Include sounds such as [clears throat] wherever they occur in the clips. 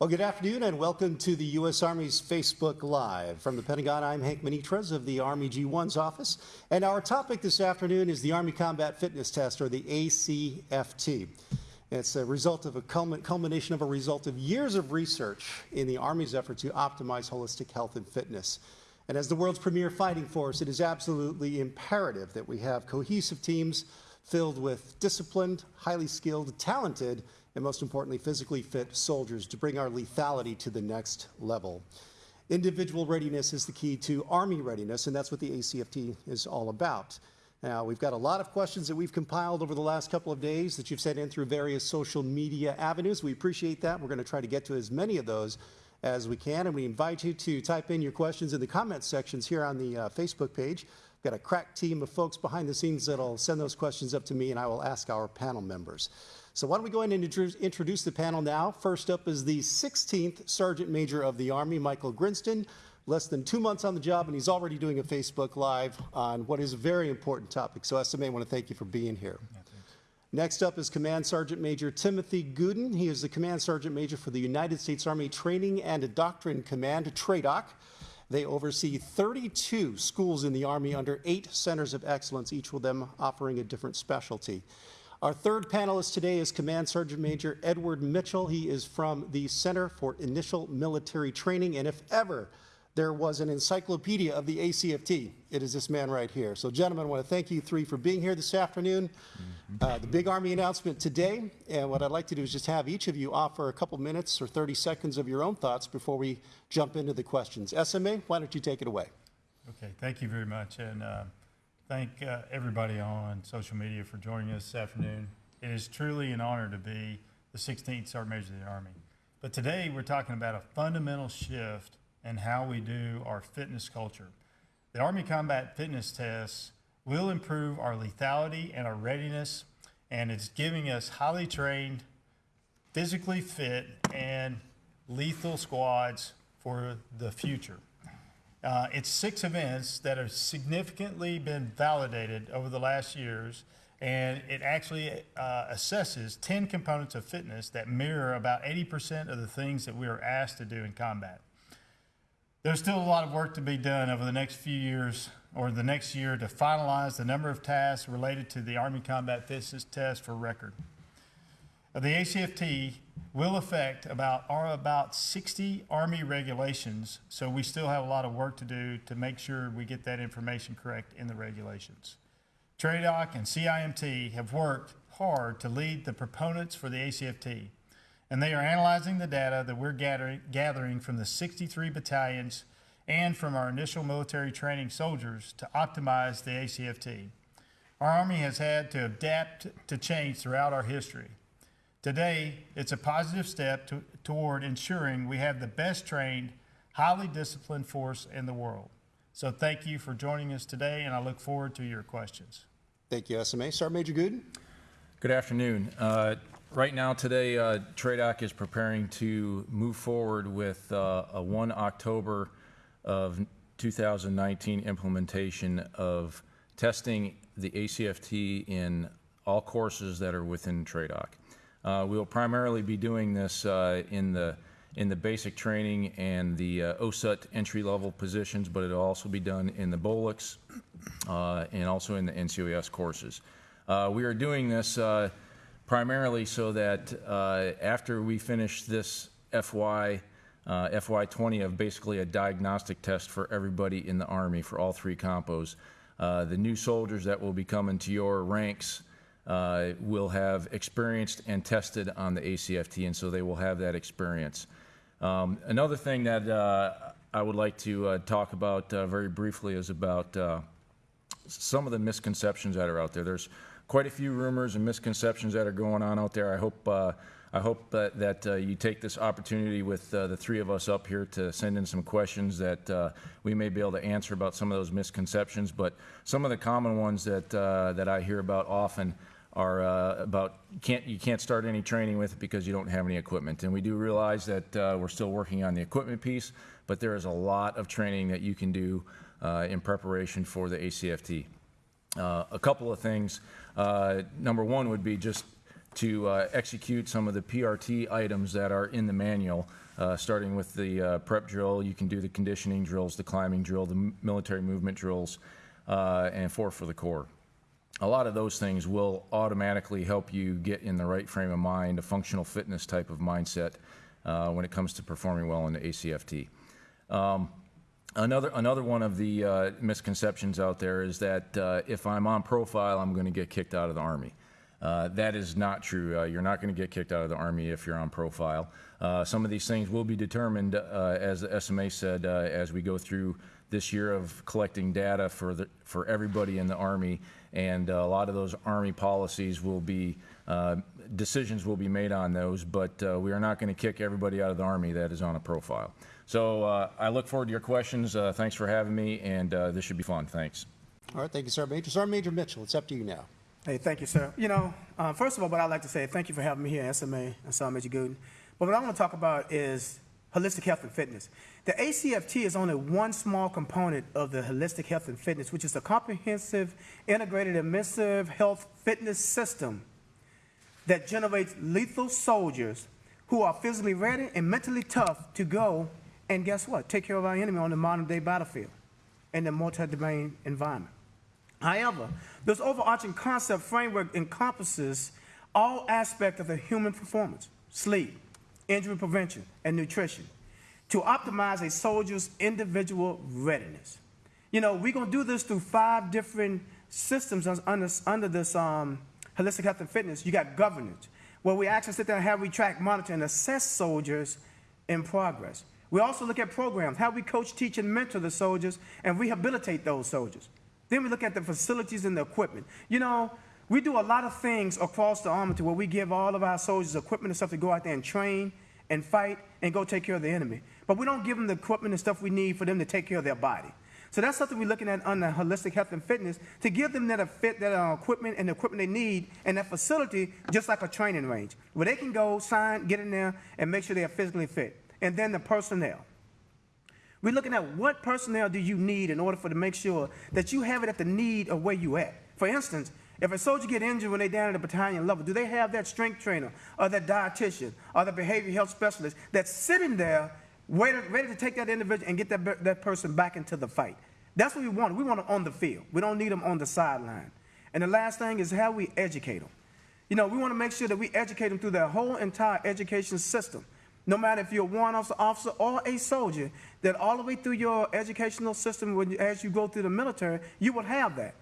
Well, good afternoon and welcome to the U.S. Army's Facebook Live. From the Pentagon, I'm Hank Minitrez of the Army G1's office. And our topic this afternoon is the Army Combat Fitness Test, or the ACFT. It's a result of a culmination of a result of years of research in the Army's effort to optimize holistic health and fitness. And as the world's premier fighting force, it is absolutely imperative that we have cohesive teams filled with disciplined, highly skilled, talented, and most importantly, physically fit soldiers to bring our lethality to the next level. Individual readiness is the key to Army readiness, and that's what the ACFT is all about. Now, we've got a lot of questions that we've compiled over the last couple of days that you've sent in through various social media avenues. We appreciate that. We're going to try to get to as many of those as we can, and we invite you to type in your questions in the comments sections here on the uh, Facebook page. We've got a crack team of folks behind the scenes that'll send those questions up to me, and I will ask our panel members. So why don't we go ahead and introduce the panel now. First up is the 16th Sergeant Major of the Army, Michael Grinston. Less than two months on the job, and he's already doing a Facebook Live on what is a very important topic. So SMA, I want to thank you for being here. Next up is Command Sergeant Major Timothy Gooden. He is the Command Sergeant Major for the United States Army Training and Doctrine Command, TRADOC. They oversee 32 schools in the Army under eight centers of excellence, each of them offering a different specialty. Our third panelist today is Command Sergeant Major Edward Mitchell. He is from the Center for Initial Military Training, and if ever there was an encyclopedia of the ACFT, it is this man right here. So gentlemen, I want to thank you three for being here this afternoon. Mm-hmm. Uh, the big Army announcement today, and what I'd like to do is just have each of you offer a couple minutes or 30 seconds of your own thoughts before we jump into the questions. SMA, why don't you take it away? Okay, thank you very much. And uh, thank uh, everybody on social media for joining us this afternoon. It is truly an honor to be the 16th Sergeant Major of the Army. But today we're talking about a fundamental shift in how we do our fitness culture. The Army Combat Fitness Test will improve our lethality and our readiness, and it's giving us highly trained, physically fit, and lethal squads for the future. Uh, it's six events that have significantly been validated over the last years, and it actually uh, assesses 10 components of fitness that mirror about 80% of the things that we are asked to do in combat. There's still a lot of work to be done over the next few years or the next year to finalize the number of tasks related to the Army Combat Fitness Test for record. The ACFT will affect about are about 60 Army regulations, so we still have a lot of work to do to make sure we get that information correct in the regulations. TRADOC and CIMT have worked hard to lead the proponents for the ACFT, and they are analyzing the data that we're gathering, gathering from the 63 battalions and from our initial military training soldiers to optimize the ACFT. Our Army has had to adapt to change throughout our history. Today, it's a positive step to, toward ensuring we have the best trained, highly disciplined force in the world. So thank you for joining us today, and I look forward to your questions. Thank you, SMA. Sergeant Major Gooden. Good afternoon. Uh, right now, today, uh, TRADOC is preparing to move forward with uh, a 1 October of 2019 implementation of testing the ACFT in all courses that are within TRADOC. Uh, we'll primarily be doing this uh, in the in the basic training and the uh, OSUT entry-level positions, but it'll also be done in the BOLX uh, and also in the NCOES courses. Uh, we are doing this uh, primarily so that after we finish this FY, FY20 of basically a diagnostic test for everybody in the Army for all three compos, the new soldiers that will be coming to your ranks uh, will have experienced and tested on the ACFT, and so they will have that experience. Um, another thing that uh, I would like to uh, talk about uh, very briefly is about uh, some of the misconceptions that are out there. There's quite a few rumors and misconceptions that are going on out there. I hope uh, I hope that, that uh, you take this opportunity with uh, the three of us up here to send in some questions that uh, we may be able to answer about some of those misconceptions. But some of the common ones that that I hear about often are uh, about can't you can't start any training with it because you don't have any equipment. And we do realize that uh, we're still working on the equipment piece, but there is a lot of training that you can do uh, in preparation for the ACFT. Uh, a couple of things. Uh, number one would be just to uh, execute some of the PRT items that are in the manual, uh, starting with the uh, prep drill. You can do the conditioning drills, the climbing drill, the military movement drills, uh, and four for the core. A lot of those things will automatically help you get in the right frame of mind, a functional fitness type of mindset uh, when it comes to performing well in the ACFT. Um, Another, another one of the uh, misconceptions out there is that uh, if I'm on profile, I'm going to get kicked out of the Army. Uh, that is not true. Uh, you're not going to get kicked out of the Army if you're on profile. Uh, some of these things will be determined, as the SMA said, as we go through this year of collecting data for, the, for everybody in the Army. And uh, a lot of those Army policies will be, uh, decisions will be made on those, but uh, we are not going to kick everybody out of the Army that is on a profile. So uh, I look forward to your questions. Uh, Thanks for having me, and uh, this should be fun. Thanks. All right, thank you, Sergeant Major. Sergeant Major Mitchell, it's up to you now. Hey, thank you, sir. You know, uh, first of all, what I'd like to say, thank you for having me here at SMA and Sergeant Major Gooden. But what I want to talk about is holistic health and fitness. The ACFT is only one small component of the holistic health and fitness, which is a comprehensive, integrated, immersive health fitness system that generates lethal soldiers who are physically ready and mentally tough to go and guess what? Take care of our enemy on the modern day battlefield in the multi-domain environment. However, this overarching concept framework encompasses all aspects of the human performance, sleep, injury prevention, and nutrition to optimize a soldier's individual readiness. You know, we're going to do this through five different systems under, under this um, holistic health and fitness. You got governance, where we actually sit there and have we track, monitor, and assess soldiers in progress. We also look at programs, how we coach, teach, and mentor the soldiers and rehabilitate those soldiers. Then we look at the facilities and the equipment. You know, we do a lot of things across the army to where we give all of our soldiers equipment and stuff to go out there and train and fight and go take care of the enemy. But we don't give them the equipment and stuff we need for them to take care of their body. So that's something we're looking at under holistic health and fitness to give them that fit that uh, equipment and the equipment they need and that facility just like a training range where they can go sign, get in there, and make sure they are physically fit. And then the personnel. We're looking at what personnel do you need in order for to make sure that you have it at the need of where you at. For instance, if a soldier get injured when they down at the battalion level, do they have that strength trainer or that dietitian or the behavior health specialist that's sitting there ready, ready to take that individual and get that, that person back into the fight? That's what we want. We want them on the field. We don't need them on the sideline. And the last thing is how we educate them. You know, we want to make sure that we educate them through their whole entire education system. No matter if you're a warrant officer, or a soldier, that all the way through your educational system, when as you go through the military, you will have that.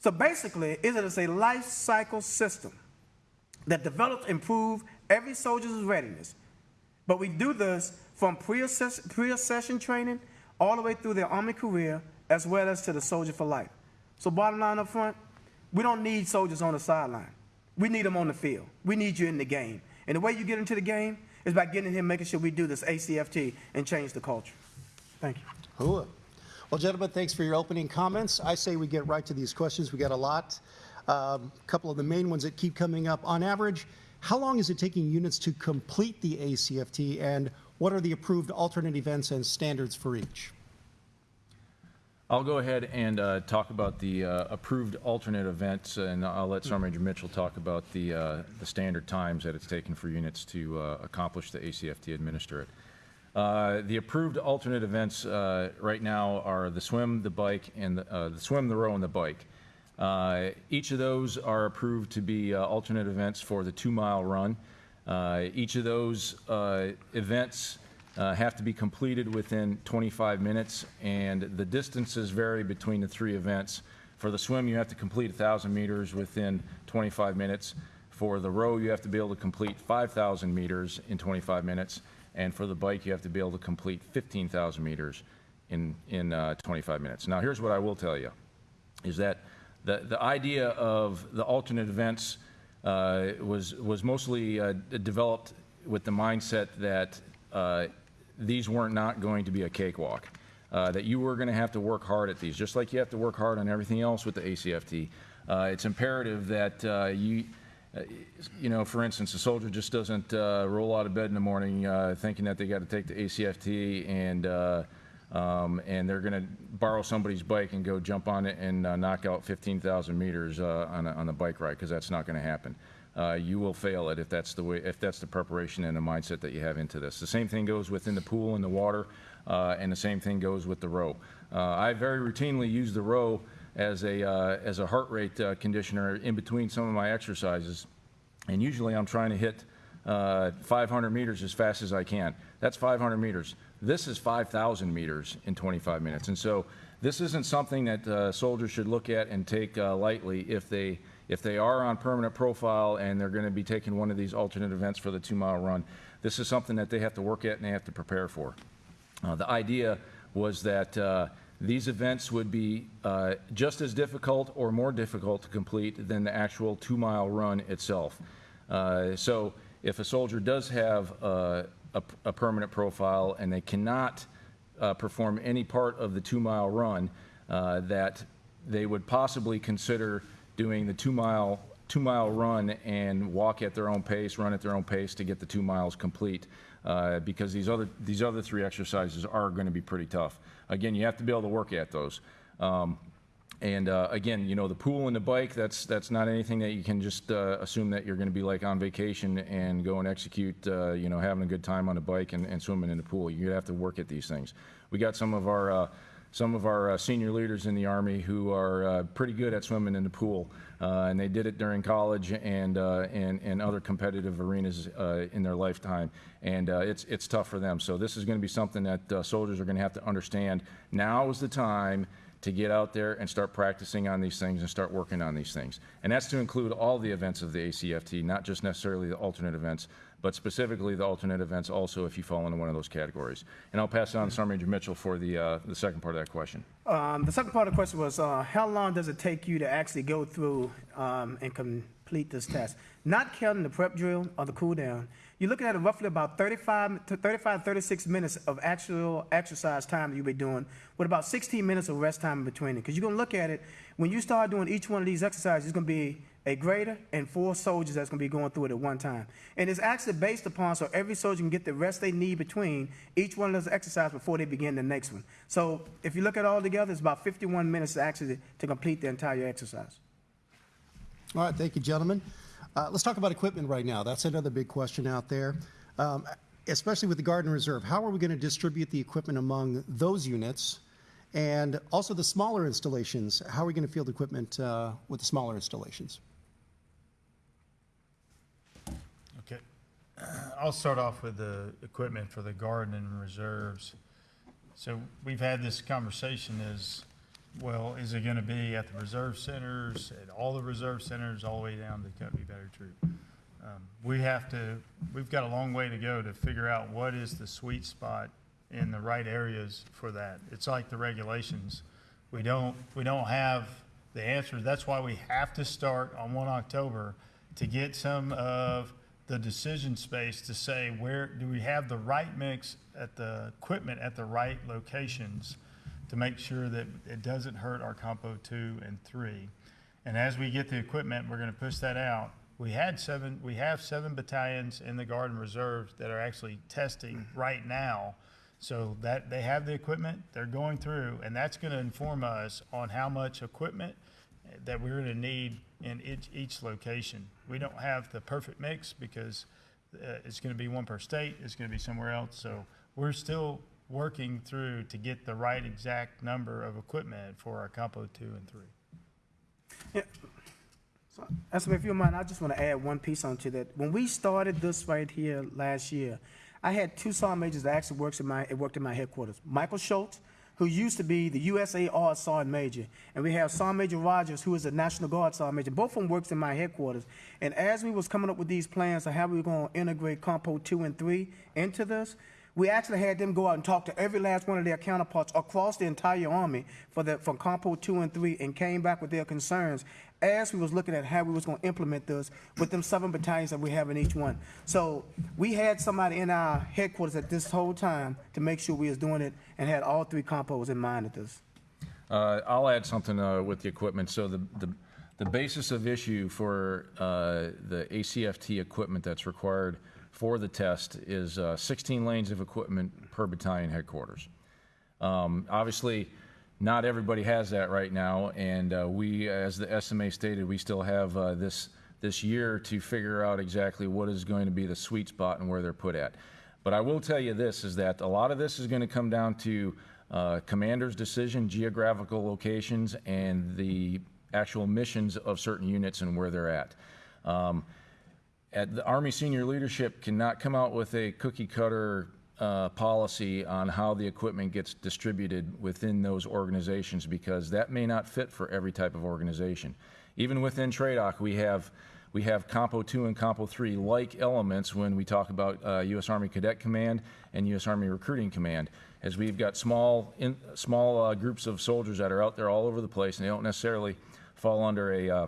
So basically, it is a life cycle system that develops, improve every soldier's readiness. But we do this from pre-access- pre-accession training all the way through their army career, as well as to the soldier for life. So bottom line up front, we don't need soldiers on the sideline. We need them on the field. We need you in the game. And the way you get into the game is by getting in here, making sure we do this ACFT and change the culture. Thank you. Hooah. Well, gentlemen, thanks for your opening comments. I say we get right to these questions. We got a lot. A couple of the main ones that keep coming up. On average, how long is it taking units to complete the ACFT, and what are the approved alternate events and standards for each? I'll go ahead and uh, talk about the uh, approved alternate events, and I'll let Sergeant Major Mitchell talk about the, uh, the standard times that it's taken for units to uh, accomplish the ACFT, administer it. Uh, The approved alternate events uh, right now are the swim, the bike, and the uh, the swim, the row, and the bike. Uh, Each of those are approved to be uh, alternate events for the two-mile run. Each of those events have to be completed within 25 minutes, and the distances vary between the three events. For the swim, you have to complete 1,000 meters within 25 minutes. For the row, you have to be able to complete 5,000 meters in 25 minutes, and for the bike, you have to be able to complete 15,000 meters in, in uh, 25 minutes. Now, here's what I will tell you, is that the, the idea of the alternate events uh, was, was mostly uh, developed with the mindset that uh, these weren't not going to be a cakewalk, uh, that you were going to have to work hard at these, just like you have to work hard on everything else with the ACFT. Uh, it's imperative that you, you know, for instance, a soldier just doesn't uh, roll out of bed in the morning uh, thinking that they got to take the ACFT and uh, um, and they're going to borrow somebody's bike and go jump on it and uh, knock out 15,000 meters uh, on a, on bike ride because that's not going to happen. you will fail it if that's the way, if that's the preparation and the mindset that you have into this. The same thing goes within the pool and the water, and the same thing goes with the row. I very routinely use the row as a, uh, as a heart rate uh, conditioner in between some of my exercises. And usually I'm trying to hit uh, 500 meters as fast as I can. That's 500 meters. This is 5,000 meters in 25 minutes. And so this isn't something that uh, soldiers should look at and take uh, lightly if they, if they are on permanent profile and they're going to be taking one of these alternate events for the two mile run. This is something that they have to work at and they have to prepare for. Uh, the idea was that these events would be uh, just as difficult or more difficult to complete than the actual two mile run itself. Uh, so if a soldier does have uh, a, a permanent profile and they cannot uh, perform any part of the two mile run, uh, that they would possibly consider doing the two mile two mile run and walk at their own pace, run at their own pace to get the two miles complete. Uh, because these other these other three exercises are going to be pretty tough. Again, you have to be able to work at those. Um, and uh, again, you know, the pool and the bike, that's, that's not anything that you can just uh, assume that you're going to be like on vacation and go and execute, uh, you know, having a good time on a bike and, and swimming in the pool. You have to work at these things. We got some of our, uh, some of our uh, senior leaders in the Army who are uh, pretty good at swimming in the pool. Uh, and they did it during college and, uh, and, and other competitive arenas uh, in their lifetime. And uh, it's, it's tough for them. So this is going to be something that soldiers are going to have to understand. Now is the time to get out there and start practicing on these things and start working on these things. And that's to include all the events of the ACFT, not just necessarily the alternate events, but specifically the alternate events also if you fall into one of those categories. And I'll pass it on to Sergeant Major Mitchell for the, uh, the second part of that question. Um, the second part of the question was, uh, how long does it take you to actually go through, um, and complete this test? Not counting the prep drill or the cool down, you're looking at roughly about 35 to 35, 36 minutes of actual exercise time that you'll be doing with about 16 minutes of rest time in between it. Because you're gonna look at it, when you start doing each one of these exercises, it's gonna be a grader and four soldiers that's gonna be going through it at one time. And it's actually based upon so every soldier can get the rest they need between each one of those exercises before they begin the next one. So if you look at it all together, it's about 51 minutes actually to complete the entire exercise. All right, thank you, gentlemen. Uh, Let's talk about equipment right now. That's another big question out there. Um, Especially with the Guard and Reserve, how are we going to distribute the equipment among those units? And also the smaller installations, how are we going to field equipment uh, with the smaller installations? Okay. I'll start off with the equipment for the garden and reserves. So we've had this conversation is, well, is it gonna be at the reserve centers, at all the reserve centers, all the way down to Company Battery Troop? Um, We have to, we've got a long way to go to figure out what is the sweet spot in the right areas for that. It's like the regulations. We don't, we don't have the answers. That's why we have to start on one October to get some of the decision space to say, where, do we have the right mix at the equipment at the right locations to make sure that it doesn't hurt our compo two and three? And as we get the equipment, we're gonna push that out. We had seven, we have seven battalions in the Guard and Reserves that are actually testing right now. So that, they have the equipment, they're going through, and that's gonna inform us on how much equipment that we're gonna need in each, each location. We don't have the perfect mix because uh, it's gonna be one per state, it's gonna be somewhere else. So we're still working through to get the right exact number of equipment for our compo two and three. Yeah. So, if you mind, I just want to add one piece onto that. When we started this right here last year, I had two sergeant majors that actually works in my, it worked in my headquarters. Michael Schultz, who used to be the USAR sergeant major, and we have Sergeant Major Rogers, who is a National Guard sergeant major. Both of them works in my headquarters. And as we was coming up with these plans of how we were going to integrate Compo two and three into this, we actually had them go out and talk to every last one of their counterparts across the entire army for the, from Compo two and three and came back with their concerns as we was looking at how we was gonna implement this with them seven battalions that we have in each one. So we had somebody in our headquarters at this whole time to make sure we was doing it and had all three compos in mind at this. Uh, I'll add something uh, with the equipment. So the, the, the basis of issue for uh, the ACFT equipment that's required for the test is uh, 16 lanes of equipment per battalion headquarters. Um, Obviously, not everybody has that right now, and uh, we, as the SMA stated, we still have uh, this, this year to figure out exactly what is going to be the sweet spot and where they're put at. But I will tell you this, is that a lot of this is going to come down to uh, commander's decision, geographical locations, and the actual missions of certain units and where they're at. Um, at the Army senior leadership cannot come out with a cookie cutter uh, policy on how the equipment gets distributed within those organizations because that may not fit for every type of organization. Even within TRADOC, we have we have Compo 2 and Compo 3 like elements when we talk about uh, U.S. Army Cadet Command and U.S. Army Recruiting Command, as we've got small in, small uh, groups of soldiers that are out there all over the place, and they don't necessarily fall under a uh,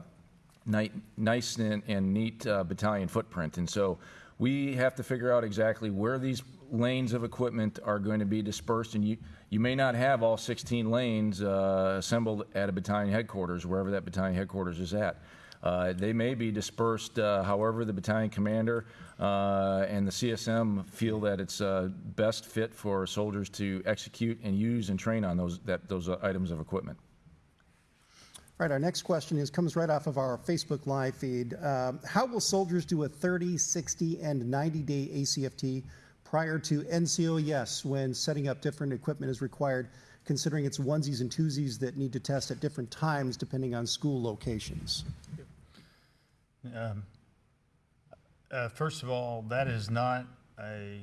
nice and, and neat uh, battalion footprint. And so we have to figure out exactly where these lanes of equipment are going to be dispersed. And you, you may not have all 16 lanes uh, assembled at a battalion headquarters, wherever that battalion headquarters is at. Uh, they may be dispersed uh, however the battalion commander uh, and the CSM feel that it's uh, best fit for soldiers to execute and use and train on those, that, those items of equipment. Right, our next question is, comes right off of our Facebook Live feed. Um, How will soldiers do a 30, 60, and 90-day ACFT prior to NCOES when setting up different equipment is required, considering it's onesies and twosies that need to test at different times depending on school locations? Uh, first of all, that is not a,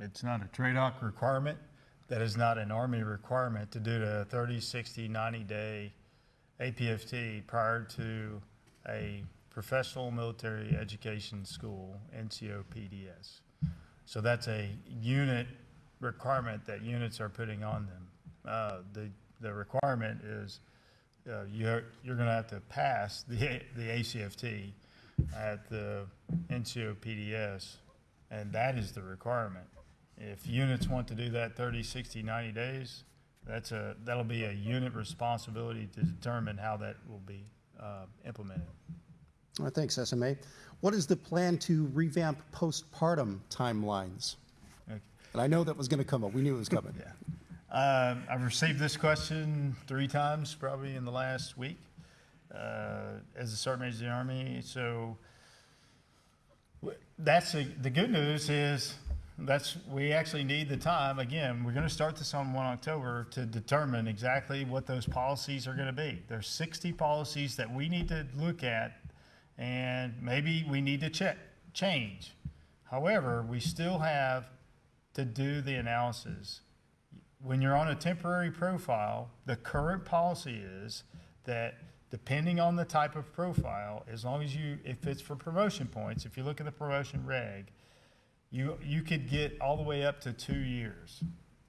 it's not a TRADOC requirement. That is not an Army requirement to do the 30, 60, 90-day APFT prior to a professional military education school, NCO PDS. So that's a unit requirement that units are putting on them. Uh, The, the requirement is uh, you're, you're going to have to pass the, the ACFT at the NCO PDS, and that is the requirement. If units want to do that 30, 60, 90 days, that's a, that'll be a unit responsibility to determine how that will be uh, implemented. Right, thanks, SMA. What is the plan to revamp postpartum timelines? Okay. And I know that was going to come up. We knew it was coming. [laughs] Yeah. Uh, I've received this question three times probably in the last week uh, as a Sergeant Major of the Army. So that's the, the good news is that's we actually need the time. Again, we're going to start this on 1 October to determine exactly what those policies are going to be. There's 60 policies that we need to look at, and maybe we need to check change. However, we still have to do the analysis when you're on a temporary profile, the current policy is that depending on the type of profile, as long as you, if it's for promotion points, if you look at the promotion reg, you, you could get all the way up to two years,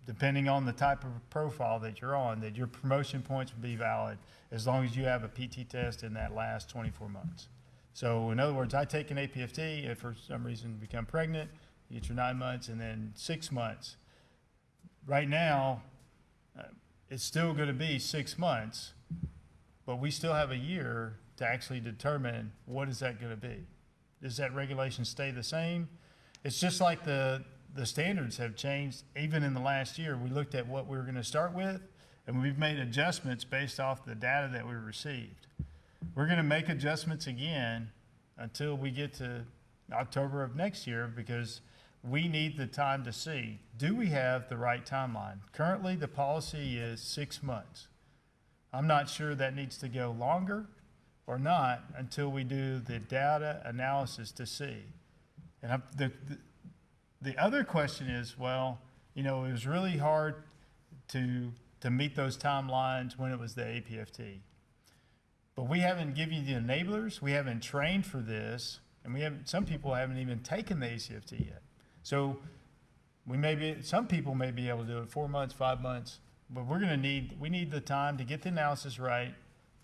depending on the type of profile that you're on, that your promotion points would be valid as long as you have a PT test in that last 24 months. So in other words, I take an APFT, if for some reason become pregnant, you get your nine months, and then six months, right now, uh, it's still going to be six months, but we still have a year to actually determine what is that going to be. Does that regulation stay the same? It's just like the, the standards have changed even in the last year. We looked at what we were going to start with, and we've made adjustments based off the data that we received. We're going to make adjustments again until we get to October of next year because we need the time to see, do we have the right timeline? Currently, the policy is six months. I'm not sure that needs to go longer or not until we do the data analysis to see. And the, the, the other question is, well, you know, it was really hard to, to meet those timelines when it was the APFT. But we haven't given you the enablers, we haven't trained for this, and we haven't, some people haven't even taken the ACFT yet. So we may be, some people may be able to do it four months, five months, but we're gonna need, we need the time to get the analysis right.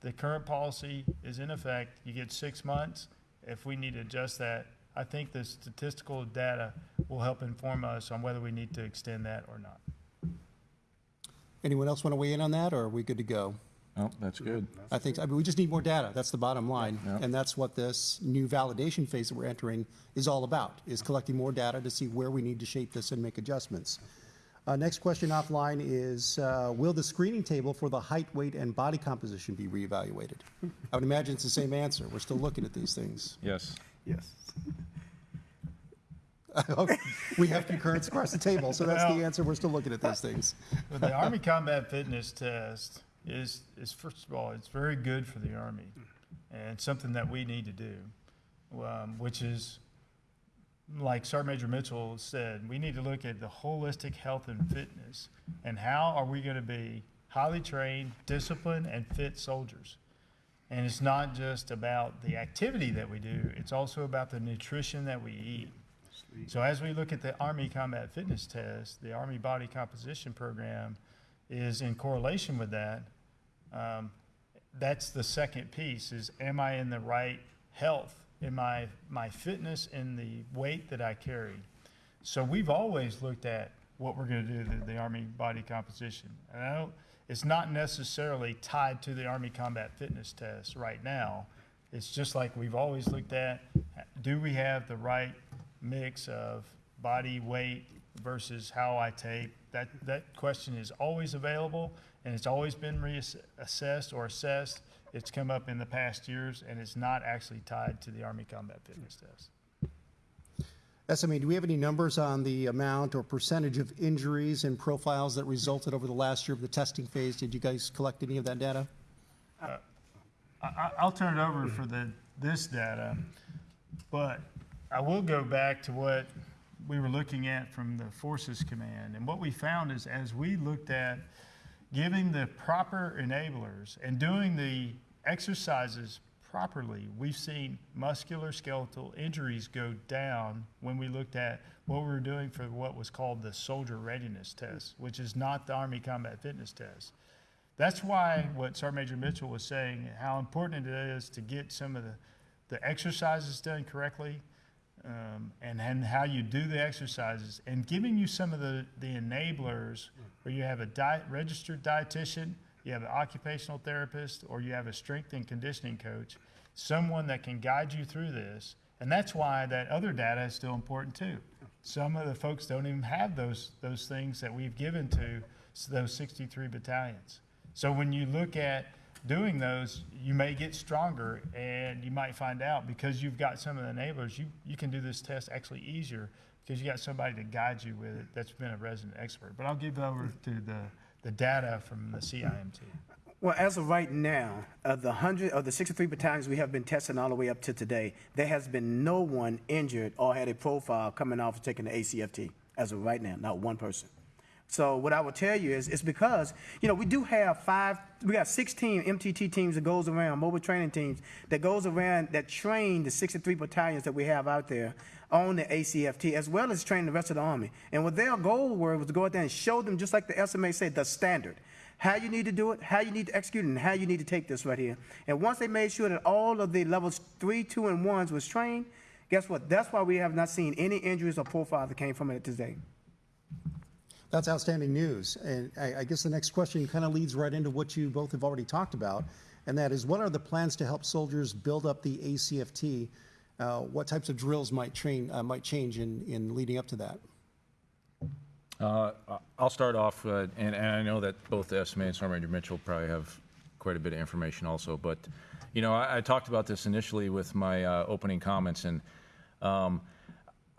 The current policy is in effect, you get six months. If we need to adjust that, I think the statistical data will help inform us on whether we need to extend that or not. Anyone else want to weigh in on that, or are we good to go? Oh, that's good. I think, I mean, we just need more data. That's the bottom line. Yeah. And that's what this new validation phase that we're entering is all about, is collecting more data to see where we need to shape this and make adjustments. Uh, next question offline is, uh, will the screening table for the height, weight, and body composition be reevaluated? I would imagine it's the same answer. We're still looking at these things. Yes. Yes. [laughs] We have concurrence across the table, so that's the Well- answer. We're still looking at these things. [laughs] But the Army Combat Fitness Test is, is first of all, it's very good for the Army and something that we need to do, um, which is, like Sergeant Major Mitchell said, we need to look at the holistic health and fitness and how are we going to be highly trained, disciplined, and fit soldiers. And it's not just about the activity that we do, it's also about the nutrition that we eat. So as we look at the Army Combat Fitness Test, the Army Body Composition Program is in correlation with that. Um, that's the second piece is am I in the right health? Am I my fitness in the weight that I carry? So we've always looked at what we're going to do to the Army body composition. And I don't, it's not necessarily tied to the Army Combat Fitness Test right now. It's just like we've always looked at, do we have the right mix of body weight versus how I take? That, that question is always available and it's always been reassessed or assessed. It's come up in the past years and it's not actually tied to the Army Combat Fitness Test. SMA, do we have any numbers on the amount or percentage of injuries and profiles that resulted over the last year of the testing phase? Did you guys collect any of that data? Uh, I, I- I'll turn it over for the, this data, but I will go back to what we were looking at from the Forces Command. And what we found is as we looked at giving the proper enablers and doing the exercises properly, we've seen musculoskeletal injuries go down when we looked at what we were doing for what was called the soldier readiness test, which is not the Army Combat Fitness Test. That's why what Sergeant Major Mitchell was saying, how important it is to get some of the, the exercises done correctly, um, and, and how you do the exercises, and giving you some of the, the enablers where you have a diet, registered dietitian, you have an occupational therapist, or you have a strength and conditioning coach, someone that can guide you through this. And that's why that other data is still important too. Some of the folks don't even have those, those things that we've given to those 63 battalions. So when you look at doing those, you may get stronger and you might find out because you've got some of the enablers, you, you can do this test actually easier because you got somebody to guide you with it that's been a resident expert. But I'll give over to the, the data from the CIMT. Well, as of right now, of the hundred, of the sixty-three battalions we have been testing all the way up to today, there has been no one injured or had a profile coming off of taking the ACFT, as of right now, not one person. So what I will tell you is, it's because, you know, we do have five, we got 16 MTT teams that goes around, mobile training teams, that goes around, that train the 63 battalions that we have out there on the ACFT, as well as train the rest of the Army. And what their goal were was to go out there and show them, just like the SMA said, the standard. How you need to do it, how you need to execute it, and how you need to take this right here. And once they made sure that all of the levels three, two, and ones was trained, guess what? That's why we have not seen any injuries or profiles that came from it today. That's outstanding news. And I, I guess the next question kind of leads right into what you both have already talked about, and that is what are the plans to help soldiers build up the ACFT? Uh, what types of drills might train uh, might change in, in leading up to that? Uh, I'll start off, uh, and, and I know that both SMA and Sergeant Major Mitchell probably have quite a bit of information also, but, you know, I, I talked about this initially with my uh, opening comments, and um,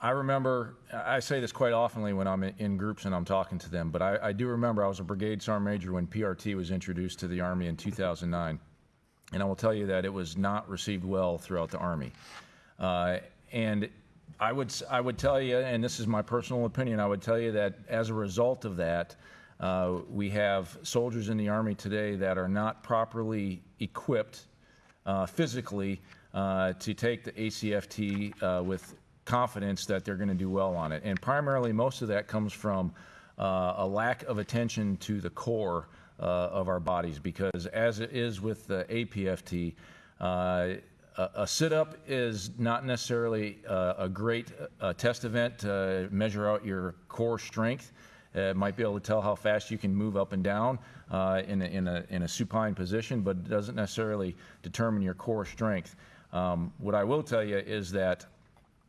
I remember, I say this quite oftenly when I'm in- groups and I'm talking to them, but I, I do remember I was a brigade sergeant major when PRT was introduced to the Army in 2009. And I will tell you that it was not received well throughout the Army. Uh, and I would, I would tell you, and this is my personal opinion, I would tell you that as a result of that, uh, we have soldiers in the Army today that are not properly equipped uh, physically uh, to take the ACFT uh, with confidence that they're going to do well on it. And primarily, most of that comes from uh, a lack of attention to the core uh, of our bodies because, as it is with the APFT, uh, a, a sit-up is not necessarily uh, a great uh, test event to measure out your core strength. It might be able to tell how fast you can move up and down uh, in, a, in, a, in a supine position, but it doesn't necessarily determine your core strength. Um, what I will tell you is that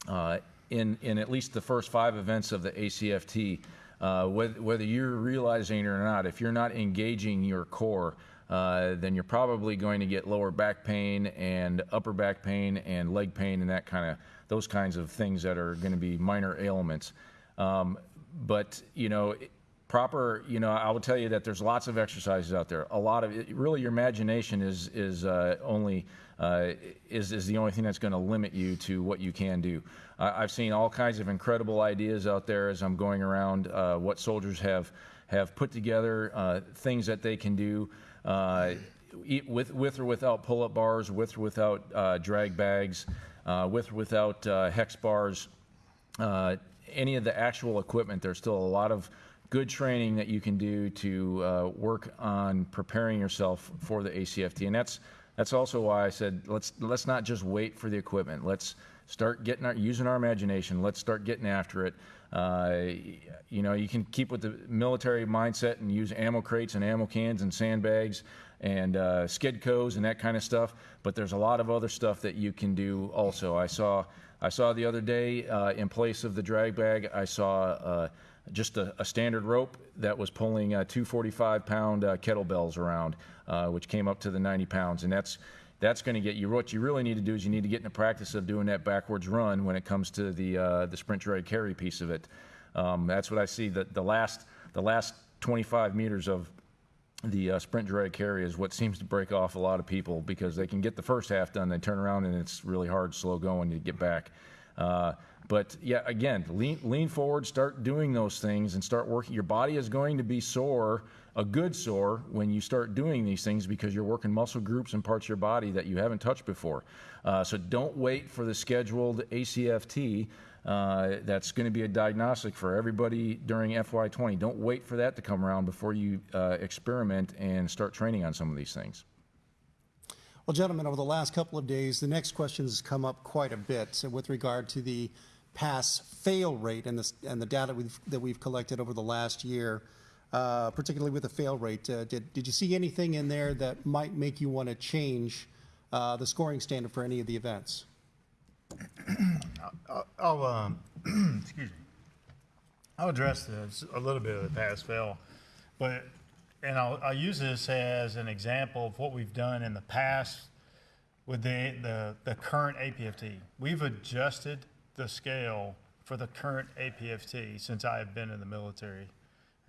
uh, in, in at least the first five events of the ACFT, uh, whether, whether you're realizing it or not, if you're not engaging your core, uh, then you're probably going to get lower back pain and upper back pain and leg pain and that kind of those kinds of things that are going to be minor ailments. Um, but you know, proper. You know, I will tell you that there's lots of exercises out there. A lot of it, really, your imagination is is uh, only uh, is is the only thing that's going to limit you to what you can do. I've seen all kinds of incredible ideas out there as I'm going around. Uh, what soldiers have have put together, uh, things that they can do. Uh, with, with or without pull-up bars, with or without uh, drag bags, uh, with or without uh, hex bars, uh, any of the actual equipment, there's still a lot of good training that you can do to uh, work on preparing yourself for the ACFT. And that's, that's also why I said, let's, let's not just wait for the equipment. Let's start getting our, using our imagination. Let's start getting after it. Uh, you know, you can keep with the military mindset and use ammo crates and ammo cans and sandbags and uh, Skedcos and that kind of stuff. But there's a lot of other stuff that you can do also. I saw I saw the other day uh, in place of the drag bag, I saw uh, just a, a, standard rope that was pulling uh, two 45 pound uh, kettlebells around, uh, which came up to the 90 pounds. And that's that's going to get you. What you really need to do is you need to get in the practice of doing that backwards run when it comes to the uh, the sprint drag carry piece of it. Um, that's what I see. The, the last the last 25 meters of the uh, sprint drag carry is what seems to break off a lot of people because they can get the first half done, they turn around and it's really hard, slow going to get back. Uh, but yeah, again, lean, lean forward, start doing those things and start working. Your body is going to be sore, a good sore, when you start doing these things because you're working muscle groups and parts of your body that you haven't touched before. Uh, so don't wait for the scheduled ACFT. Uh, that's going to be a diagnostic for everybody during FY20. Don't wait for that to come around before you uh, experiment and start training on some of these things. Well, gentlemen, over the last couple of days, the next question has come up quite a bit with regard to the pass fail rate and the, and the data we've, that we've collected over the last year, uh, particularly with the fail rate. Uh, did, did you see anything in there that might make you want to change uh, the scoring standard for any of the events? [clears throat] I'll, I'll um, [clears throat] excuse me. I'll address this a little bit of the pass fail, but and I'll, I'll use this as an example of what we've done in the past with the, the, the current APFT. We've adjusted the scale for the current APFT since I have been in the military.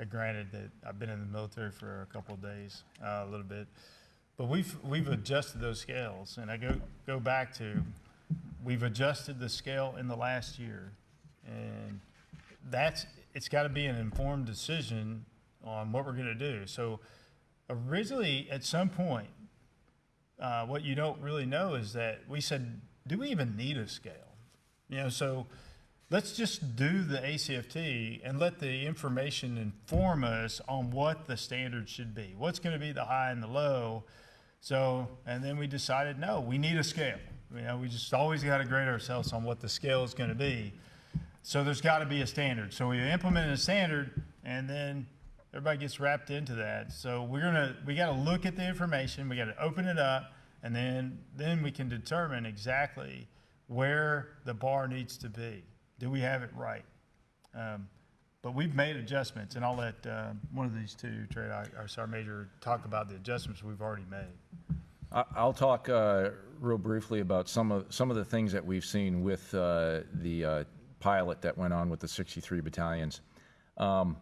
Uh, granted that I've been in the military for a couple of days, uh, a little bit, but we've we've adjusted those scales, and I go go back to we've adjusted the scale in the last year, and that's it's got to be an informed decision on what we're going to do. So originally, at some point, uh, what you don't really know is that we said, do we even need a scale? You know, so let's just do the ACFT and let the information inform us on what the standard should be. What's going to be the high and the low? So, and then we decided, no, we need a scale. You know, we just always got to grade ourselves on what the scale is going to be. So there's got to be a standard. So we implemented a standard, and then everybody gets wrapped into that. So we're gonna we got to look at the information. We got to open it up, and then then we can determine exactly where the bar needs to be. Do we have it right? Um, but we've made adjustments, and I'll let uh, one of these two, TRADOC sergeant major, talk about the adjustments we've already made. I'll talk uh, real briefly about some of some of the things that we've seen with uh, the uh, pilot that went on with the 63 battalions. Um,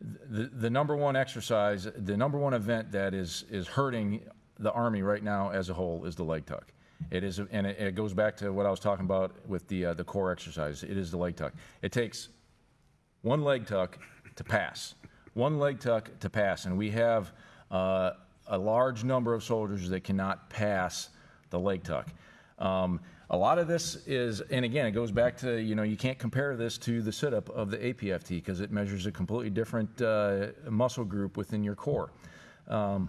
the, the number one exercise, the number one event that is is hurting the Army right now as a whole is the leg tuck. It is, and it, it goes back to what I was talking about with the uh, the core exercise. It is the leg tuck. It takes one leg tuck to pass, one leg tuck to pass, and we have. Uh, a large number of soldiers that cannot pass the leg tuck. Um, a lot of this is, and again, it goes back to, you know, you can't compare this to the sit up of the APFT because it measures a completely different uh, muscle group within your core. Um,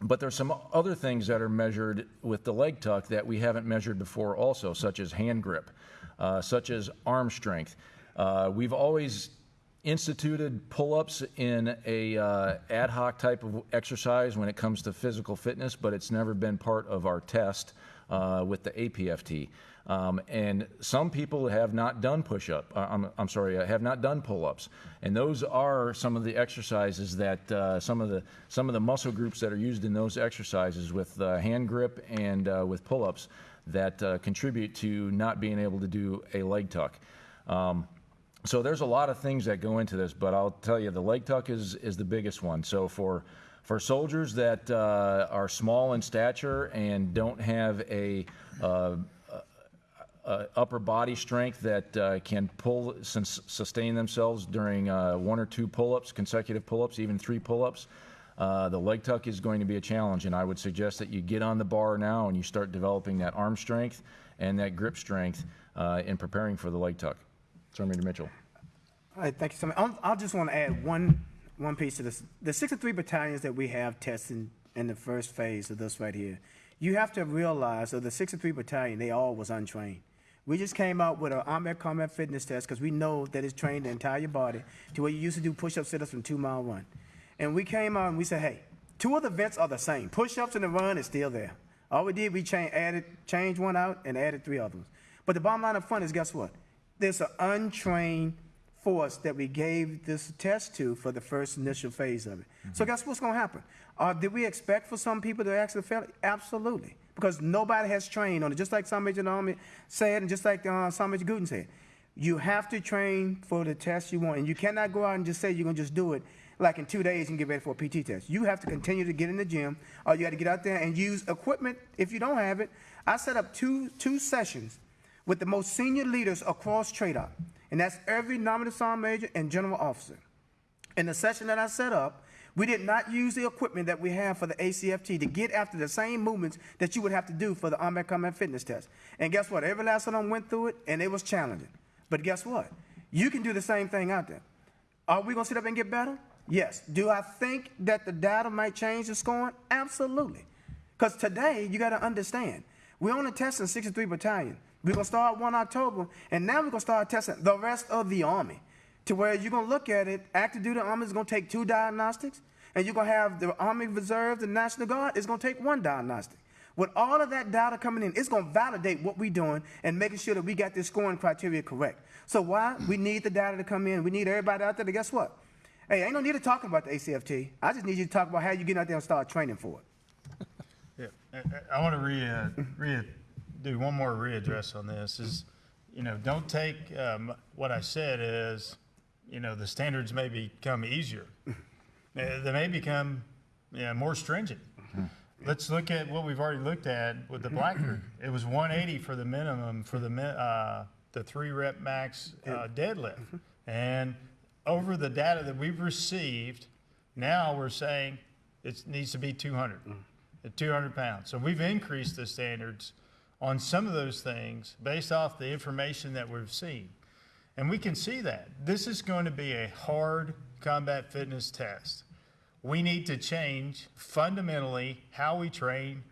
but there's some other things that are measured with the leg tuck that we haven't measured before, also, such as hand grip, uh, such as arm strength. Uh, we've always instituted pull-ups in a uh, ad hoc type of exercise when it comes to physical fitness, but it's never been part of our test uh, with the APFT. Um, and some people have not done push-up. Uh, I'm, I'm sorry, uh, have not done pull-ups, and those are some of the exercises that uh, some of the some of the muscle groups that are used in those exercises with uh, hand grip and uh, with pull-ups that uh, contribute to not being able to do a leg tuck. Um, so there's a lot of things that go into this, but I'll tell you, the leg tuck is is the biggest one. So for for soldiers that uh, are small in stature and don't have a uh, uh, upper body strength that uh, can pull sustain themselves during uh, one or two pull-ups, consecutive pull-ups, even three pull-ups. Uh, the leg tuck is going to be a challenge, and I would suggest that you get on the bar now and you start developing that arm strength and that grip strength uh, in preparing for the leg tuck. Major Mitchell. All right, thank you so much. I'll, I'll just want to add one, one piece of this. The 63 battalions that we have testing in the first phase of this right here, you have to realize of the 63 battalion, they all was untrained. We just came out with an Army Combat Fitness test because we know that it's trained the entire body to where you used to do push-up sit-ups from two mile run. And we came out and we said, hey, two of the vents are the same. Push-ups and the run is still there. All we did, we changed, added, changed one out and added three others. But the bottom line up front is, guess what? There's an untrained force that we gave this test to for the first initial phase of it. So guess what's going to happen? Uh, did we expect for some people to actually fail? Absolutely, because nobody has trained on it. Just like Sergeant Major Army said, and just like uh, Sergeant Major Guden said, you have to train for the test you want, and you cannot go out and just say you're going to just do it like in two days and get ready for a PT test. You have to continue to get in the gym, or you got to get out there and use equipment if you don't have it. I set up two two sessions with the most senior leaders across TRADOC, and that's every nominal sergeant major and general officer. In the session that I set up, we did not use the equipment that we have for the ACFT to get after the same movements that you would have to do for the Army Combat Fitness Test. And guess what? Every last one of them went through it, and it was challenging. But guess what? You can do the same thing out there. Are we going to sit up and get better? Yes. Do I think that the data might change the scoring? Absolutely. Because today, you got to understand, we're only testing 63 battalion. We're going to start 1 October, and now we're going to start testing the rest of the Army. To where you're going to look at it, active duty Army is going to take two diagnostics, and you're going to have the Army Reserve, the National Guard is going to take one diagnostic. With all of that data coming in, it's going to validate what we're doing and making sure that we got this scoring criteria correct. So why? We need the data to come in. We need everybody out there to guess what? Hey, ain't no need to talk about the ACFT. I just need you to talk about how you get out there and start training for it. [laughs] Yeah, I- I, want to re, uh, re, do one more readdress on this is, you know, don't take, um, what I said is, you know, the standards may become easier. They may become, you know, more stringent. Let's look at what we've already looked at with the black group. It was one eighty for the minimum for the uh, the three rep max, uh, deadlift. And over the data that we've received, now we're saying it needs to be two hundred, at two hundred pounds. So we've increased the standards on some of those things based off the information that we've seen. And we can see that. This is going to be a hard combat fitness test. We need to change fundamentally how we train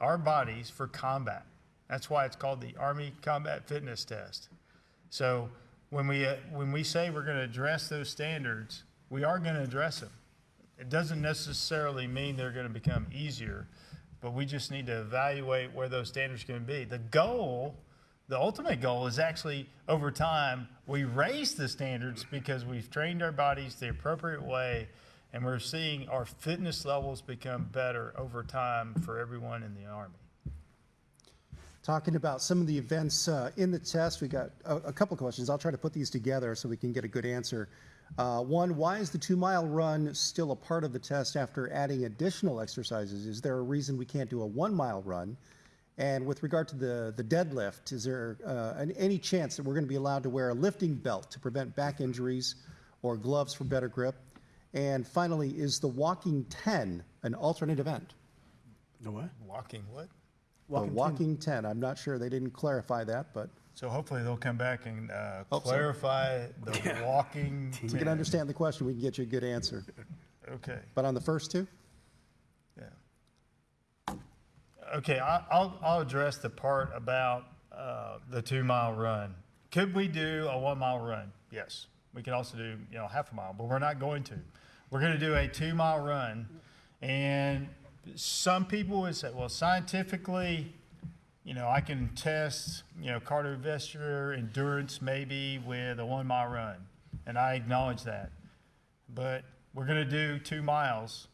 our bodies for combat. That's why it's called the Army Combat Fitness Test. So when we, uh, when we say we're going to address those standards, we are going to address them. It doesn't necessarily mean they're going to become easier, but we just need to evaluate where those standards to be. The goal, the ultimate goal is actually over time, we raise the standards because we've trained our bodies the appropriate way and we're seeing our fitness levels become better over time for everyone in the Army. Talking about some of the events uh, in the test, we got a, a couple questions. I'll try to put these together so we can get a good answer. Uh, one, why is the two mile run still a part of the test after adding additional exercises? Is there a reason we can't do a one mile run? And with regard to the, the deadlift, is there uh, an, any chance that we're going to be allowed to wear a lifting belt to prevent back injuries or gloves for better grip? And finally, is the walking 10 an alternate event? The what? Walking what? The walking 10. I'm not sure. They didn't clarify that, but So hopefully they'll come back and uh, Hope so. clarify the [laughs] walking. we can 10. understand the question. We can get you a good answer. [laughs] Okay, But on the first two? yeah. Okay, I- I'll, I'll address the part about uh, the two-mile run. Could we do a one-mile run? Yes. We can also do, you know, half a mile, but we're not going to. We're going to do a two-mile run. And some people would say, well, scientifically, you know, I can test, you know, cardiovascular endurance maybe with a one mile run, and I acknowledge that. But we're going to do two miles,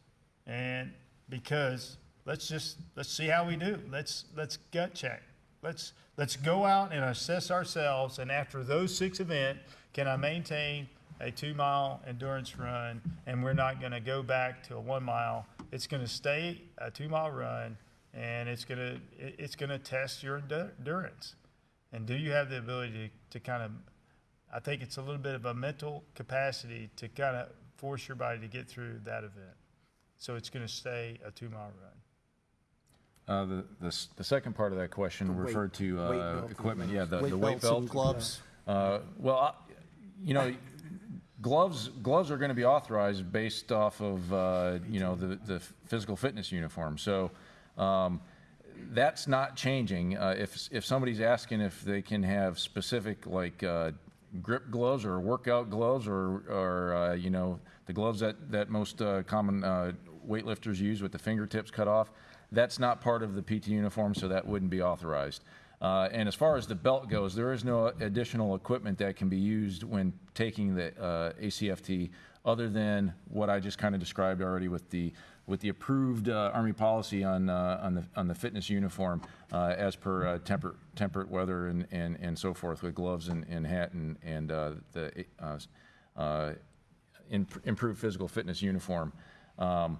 and because let's just let's see how we do. Let's let's gut check. Let's let's go out and assess ourselves, and after those six events, can I maintain a two mile endurance run? And we're not going to go back to a one mile. It's going to stay a two mile run, and it's going to it's going to test your endurance. And do you have the ability to, to kind of I think it's a little bit of a mental capacity to kind of force your body to get through that event. So it's going to stay a two mile run. Uh, The, the the second part of that question The weight- referred to uh, equipment, yeah, the Weight the weight belts and belt. gloves. Uh, Well, I- you know, gloves, gloves are going to be authorized based off of, uh, you know, the, the physical fitness uniform. So um, that's not changing. Uh, If, if somebody's asking if they can have specific, like, uh, grip gloves or workout gloves or, or, uh, you know, the gloves that, that most uh, common uh, weightlifters use with the fingertips cut off, that's not part of the PT uniform, so that wouldn't be authorized. Uh, And as far as the belt goes, there is no additional equipment that can be used when taking the uh, ACFT other than what I just kind of described already with the, with the approved uh, Army policy on, uh, on the, on the fitness uniform uh, as per uh, temperate, temperate weather and, and, and so forth with gloves and, and hat and, and the improved physical fitness uniform. Um,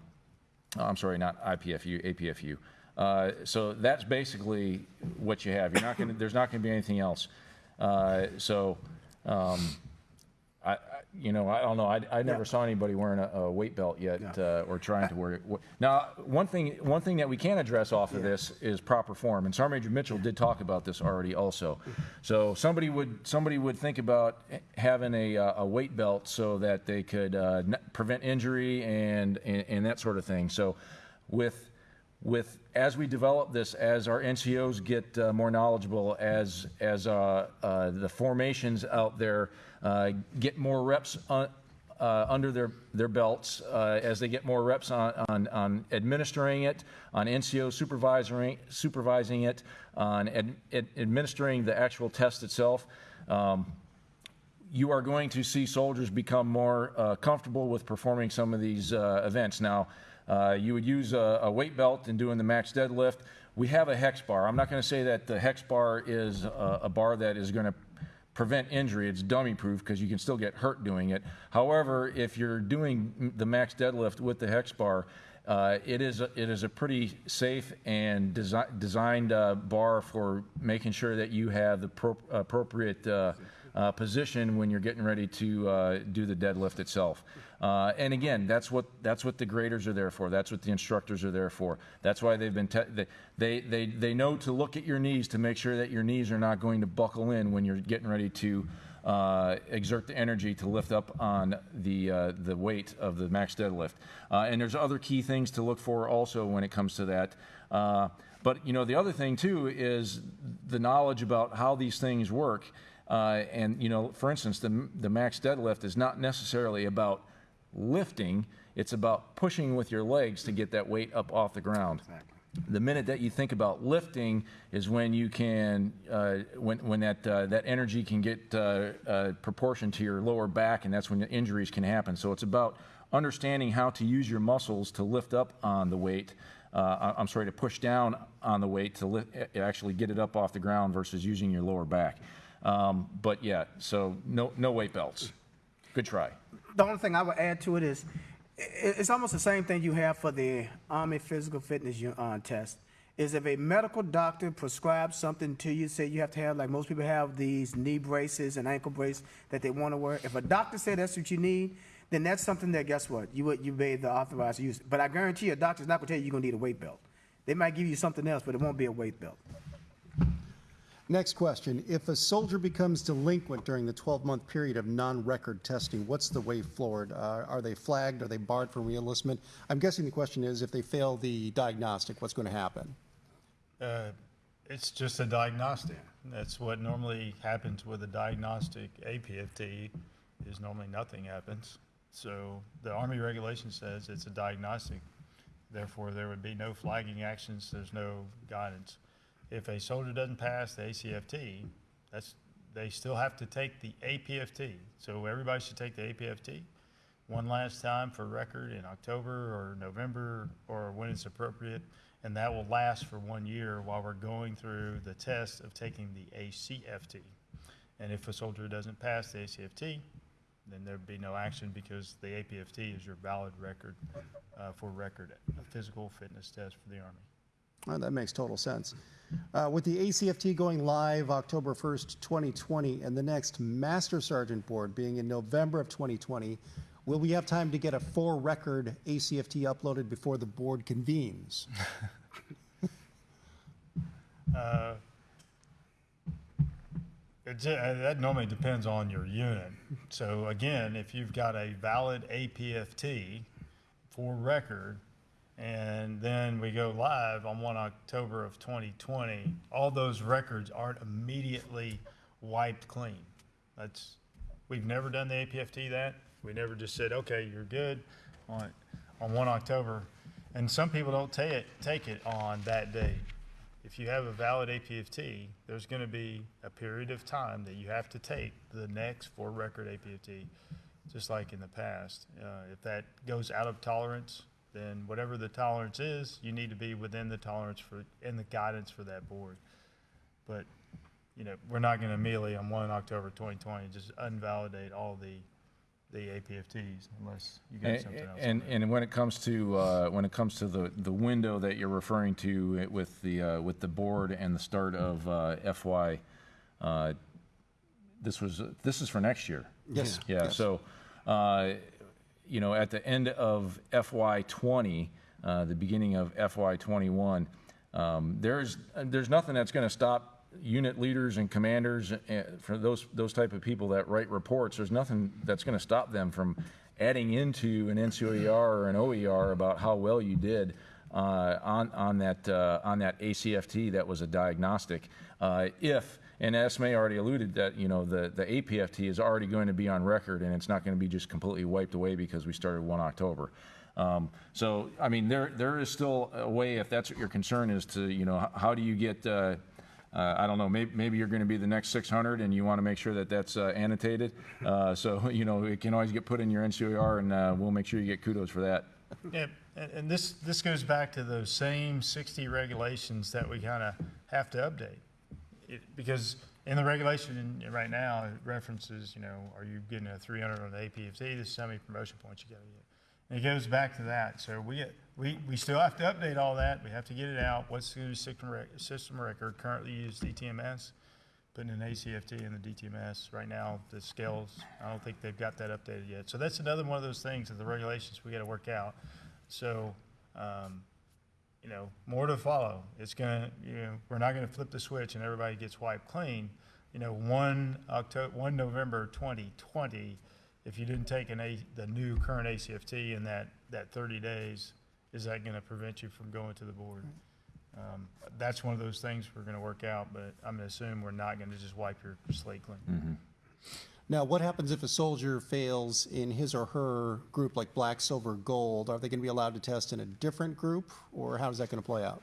Oh, I'm sorry, not IPFU, APFU. Uh, So that's basically what you have. You're not going there's not going to be anything else. Uh, So, um, you know, I don't know, I, I never Yeah. saw anybody wearing a, a weight belt yet, Yeah. uh, or trying to wear it. Now, one thing, one thing that we can address off of Yeah. this is proper form, and Sergeant Major Mitchell did talk about this already also. So somebody would, somebody would think about having a, uh, a weight belt so that they could uh, prevent injury and, and, and that sort of thing. So with, with, as we develop this, as our NCOs get uh, more knowledgeable, as, as uh, uh, the formations out there uh, get more reps on, uh, under their, their belts, uh, as they get more reps on, on, on administering it, on NCO supervising, supervising it, on ad, ad- administering the actual test itself. Um, you are going to see soldiers become more comfortable with performing some of these events. Now, uh, you would use a, a weight belt in doing the max deadlift. We have a hex bar. I'm not going to say that the hex bar is a, a bar that is going to prevent injury. It's dummy proof because you can still get hurt doing it. However, if you're doing the max deadlift with the hex bar, uh, it is a, it is a pretty safe and desi- designed uh, bar for making sure that you have the pro- appropriate uh, uh, position when you're getting ready to uh, do the deadlift itself. Uh, and again, that's what that's what the graders are there for. That's what the instructors are there for. That's why they've been they, they they they know to look at your knees to make sure that your knees are not going to buckle in when you're getting ready to uh, exert the energy to lift up on the uh, the weight of the max deadlift. Uh, and there's other key things to look for also when it comes to that. Uh, but you know the other thing too is the knowledge about how these things work. Uh, and you know, for instance, the the max deadlift is not necessarily about lifting; it's about pushing with your legs to get that weight up off the ground. The minute that you think about lifting is when you can, uh, when when that uh, that energy can get uh, uh, proportion to your lower back, and that's when the injuries can happen. So it's about understanding how to use your muscles to lift up on the weight. Uh, I'm sorry, to push down on the weight to lift, actually get it up off the ground versus using your lower back. Um, but yeah, so no no weight belts. Good try. The only thing I would add to it is, it's almost the same thing you have for the Army Physical Fitness uh, test. Is if a medical doctor prescribes something to you, say you have to have, like most people have these knee braces and ankle brace that they want to wear. If a doctor said that's what you need, then that's something that, guess what, you would, you be the authorized use. But I guarantee you, a doctor's not going to tell you you're going to need a weight belt. They might give you something else, but it won't be a weight belt. Next question. If a soldier becomes delinquent during the 12-month period of non-record testing, what's the way forward? Uh, Are they flagged? Are they barred from reenlistment? I'm guessing the question is if they fail the diagnostic, what's going to happen? Uh, it's just a diagnostic. That's what normally happens with a diagnostic APFT is normally nothing happens. So the Army regulation says it's a diagnostic. Therefore, there would be no flagging actions. There's no guidance. If a soldier doesn't pass the ACFT, that's, they still have to take the APFT. So everybody should take the APFT one last time for record in October or November or when it's appropriate. And that will last for one year while we're going through the test of taking the ACFT. And if a soldier doesn't pass the ACFT, then there'd be no action because the APFT is your valid record uh, for record, a physical fitness test for the Army. That makes total sense. Uh, with the ACFT going live October 1st, 2020, and the next Master Sergeant Board being in November of 2020, will we have time to get a full record ACFT uploaded before the board convenes? [laughs] Uh, uh, that normally depends on your unit. So again, if you've got a valid APFT for record, and then we go live on one October of 2020, all those records aren't immediately wiped clean. That's, we've never done the APFT that. We never just said, okay, you're good on, on one October. And some people don't take it, take it on that day. If you have a valid APFT, there's gonna be a period of time that you have to take the next for record APFT, just like in the past. Uh, if that goes out of tolerance, then whatever the tolerance is, you need to be within the tolerance for, and the guidance for that board. But, you know, we're not gonna immediately on one October twenty twenty, just invalidate all the, the APFTs unless you got And, something else. and, and when it comes to, uh, when it comes to the, the window that you're referring to it with the, uh, with the board and the start of, uh, FY, uh, this was, this is for next year. Yes. Yeah, so, uh, you know, at the end of FY '20, uh, the beginning of FY '21, um, there's, there's nothing that's going to stop unit leaders and commanders, uh, for those, those type of people that write reports, there's nothing that's going to stop them from adding into an NCOER or an OER about how well you did uh, on, on that, uh, on that ACFT that was a diagnostic. Uh, If, and SMA already alluded that, you know, the, the APFT is already going to be on record and it's not going to be just completely wiped away because we started 1 October. Um, So, I mean, there, there is still a way, if that's what your concern is to, you know, how do you get, uh, uh, I don't know, maybe, maybe you're going to be the next 600 and you want to make sure that that's uh, annotated. Uh, So, [laughs] you know, it can always get put in your NCOER and uh, we'll make sure you get kudos for that. Yeah, and, this, this goes back to those same sixty regulations that we kind of have to update. It, because in the regulation right now, it references, you know, are you getting a three hundred on the APFT, this is how many promotion points you gotta get. And it goes back to that, so we, we, we still have to update all that, we have to get it out, what's the system rec, system record, currently used DTMS, putting an ACFT in the DTMS, right now, the scales, I don't think they've got that updated yet. So that's another one of those things that the regulations we gotta work out. So, um, you know, more to follow. It's gonna, you know, we're not gonna flip the switch and everybody gets wiped clean. You know, one October, one November twenty twenty, if you didn't take an A, the new current ACFT in that, that thirty days, is that gonna prevent you from going to the board? Um, that's one of those things we're gonna work out, but I'm gonna assume we're not gonna just wipe your slate clean. Now, what happens if a soldier fails in his or her group like black, silver, gold? Are they going to be allowed to test in a different group, or how is that going to play out?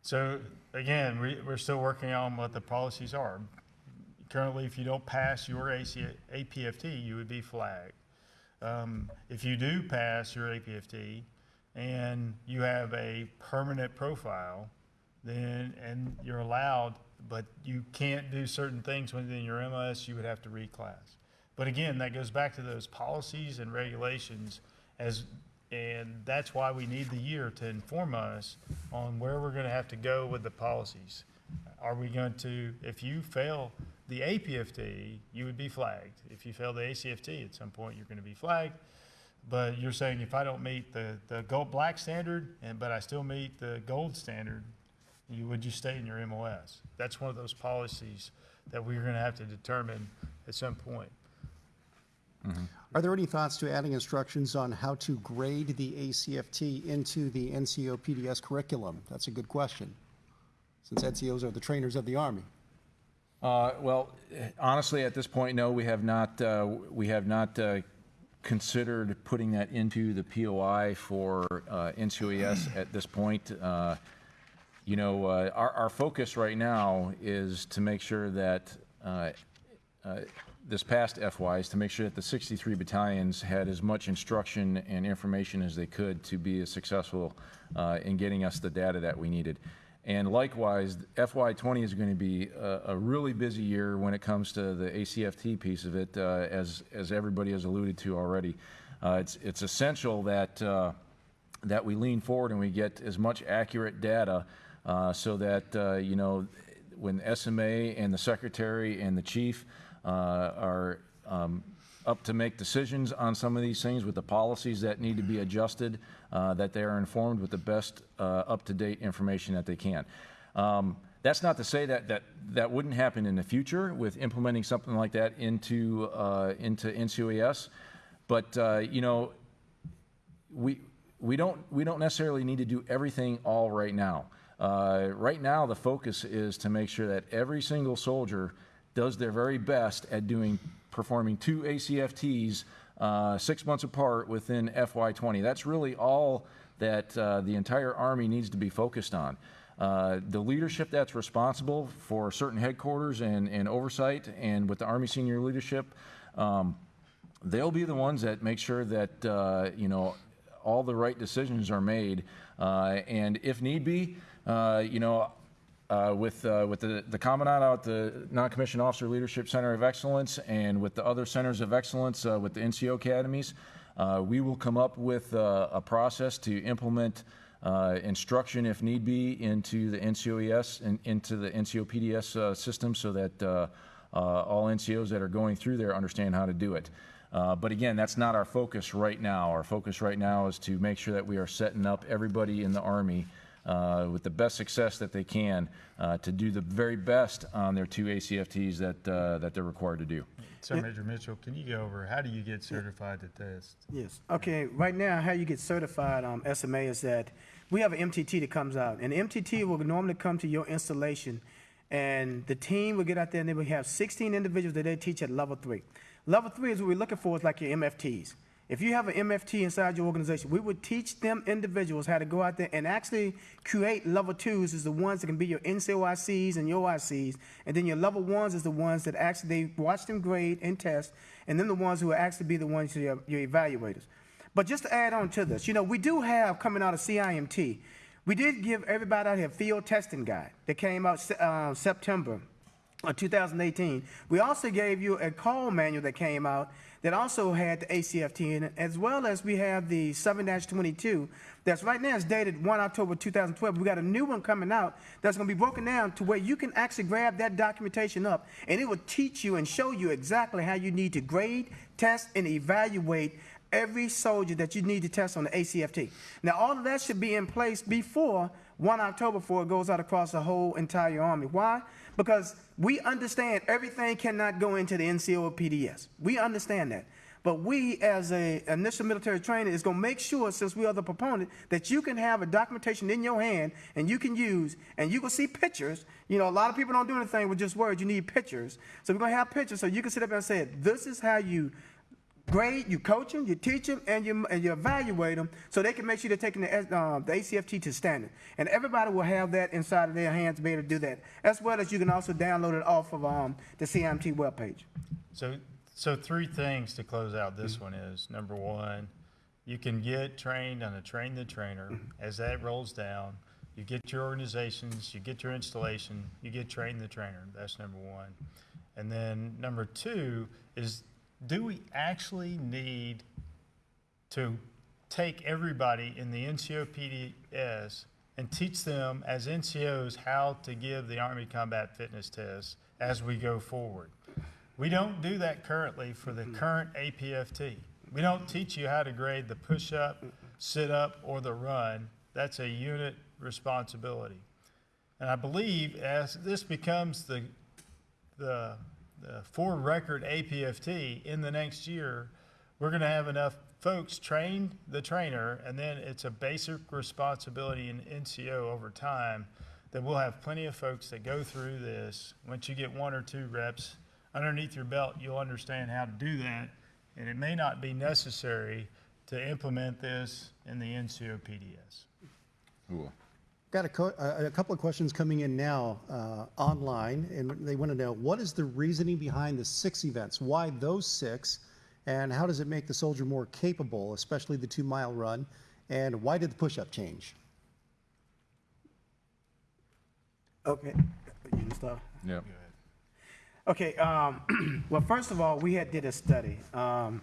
So again, we, we're still working on what the policies are. Currently, if you don't pass your AC, APFT, you would be flagged. Um, if you do pass your APFT and you have a permanent profile, then, and you're allowed, but you can't do certain things within your MLS, you would have to reclass. But again, that goes back to those policies and regulations as, and that's why we need the year to inform us on where we're gonna have to go with the policies. Are we going to, if you fail the APFT, you would be flagged. If you fail the ACFT, at some point, you're gonna be flagged. But you're saying if I don't meet the, the gold, black standard, and, but I still meet the gold standard, you, would you stay in your MOS? That's one of those policies that we're gonna have to determine at some point. Are there any thoughts to adding instructions on how to grade the ACFT into the NCO PDS curriculum? That's a good question, since NCOs are the trainers of the Army. Uh, Well, honestly, at this point, no, we have not, uh, we have not uh, considered putting that into the POI for uh, NCOES at this point. Uh, you know, uh, our, our focus right now is to make sure that, uh, uh, this past FY is to make sure that the 63 battalions had as much instruction and information as they could to be as successful uh, in getting us the data that we needed. And likewise, FY '20 is going to be a, a really busy year when it comes to the ACFT piece of it, uh, as, as everybody has alluded to already. Uh, It's, it's essential that, uh, that we lean forward and we get as much accurate data uh, so that, uh, you know, when SMA and the secretary and the chief uh, are um, up to make decisions on some of these things with the policies that need to be adjusted, uh, that they are informed with the best uh, up-to-date information that they can. Um, That's not to say that, that that wouldn't happen in the future with implementing something like that into, into NCOES. But, you know, we, we don't, we don't necessarily need to do everything all right now. Uh, right now, the focus is to make sure that every single soldier does their very best at doing, performing two ACFTs uh, six months apart within FY20. That's really all that uh, the entire Army needs to be focused on. Uh, the leadership that's responsible for certain headquarters and, and oversight, and with the Army senior leadership, um, they'll be the ones that make sure that, uh, you know, all the right decisions are made. Uh, and if need be, you know, uh, with, uh, with the, the Commandant out at the Non-Commissioned Officer Leadership Center of Excellence and with the other centers of excellence, uh, with the NCO academies, uh, we will come up with uh, a process to implement uh, instruction, if need be, into the NCOES and into the NCOPDS uh, system so that uh, uh, all NCOs that are going through there understand how to do it. Uh, But again, that's not our focus right now. Our focus right now is to make sure that we are setting up everybody in the Army uh, with the best success that they can uh, to do the very best on their two ACFTs that, uh, that they're required to do. So Major Mitchell, can you go over, how do you get certified to test? Yes. Okay, right now, how you get certified, um, SMA is that we have an MTT that comes out, and the MTT will normally come to your installation, and the team will get out there and they will have sixteen individuals that they teach at level three. Level three is what we're looking for is like your MFTs. If you have an MFT inside your organization, we would teach them individuals how to go out there and actually create level twos is the ones that can be your NCOICs and your ICs. And then your level ones is the ones that actually they watch them grade and test. And then the ones who will actually be the ones your, your evaluators. But just to add on to this, you know, we do have coming out of CIMT, we did give everybody out here field testing guide that came out uh, September of 2018. We also gave you a call manual that came out that also had the ACFT in it, as well as we have the 7-22 that's right now is dated 1 October 2012. We got a new one coming out that's going to be broken down to where you can actually grab that documentation up and it will teach you and show you exactly how you need to grade, test, and evaluate every soldier that you need to test on the ACFT. Now, all of that should be in place before 1 October before it goes out across the whole entire Army. Why? Because we understand everything cannot go into the NCO or PDS. We understand that. But we, as a initial military trainer, is going to make sure, since we are the proponent, that you can have a documentation in your hand and you can use, and you can see pictures. You know, a lot of people don't do anything with just words. You need pictures. So we're going to have pictures so you can sit up and say, this is how you grade, you coach them, you teach them, and you, and you evaluate them so they can make sure they're taking the, uh, the ACFT to standard. And everybody will have that inside of their hands to be able to do that, as well as you can also download it off of um, the CIMT webpage. So, so three things to close out this one is, number one, you can get trained on a train the trainer. As that rolls down, you get your organizations, you get your installation, you get train the trainer. That's number one. And then number two is, do we actually need to take everybody in the NCOPDS and teach them as NCOs how to give the Army Combat Fitness Test as we go forward. We don't do that currently for the current APFT. We don't teach you how to grade the push-up, sit-up, or the run. That's a unit responsibility. And I believe as this becomes the, the, the for record APFT in the next year, we're gonna have enough folks train the trainer, and then it's a basic responsibility in NCO over time that we'll have plenty of folks that go through this. Once you get one or two reps underneath your belt, you'll understand how to do that. And it may not be necessary to implement this in the NCO PDS. Cool. Got a, co- a a couple of questions coming in now uh, online, and they want to know what is the reasoning behind the six events? Why those six? And how does it make the soldier more capable, especially the two mile run? And why did the push up change? Okay, you can start. Yep. Okay, um, [clears throat] well, first of all, we had did a study. Um,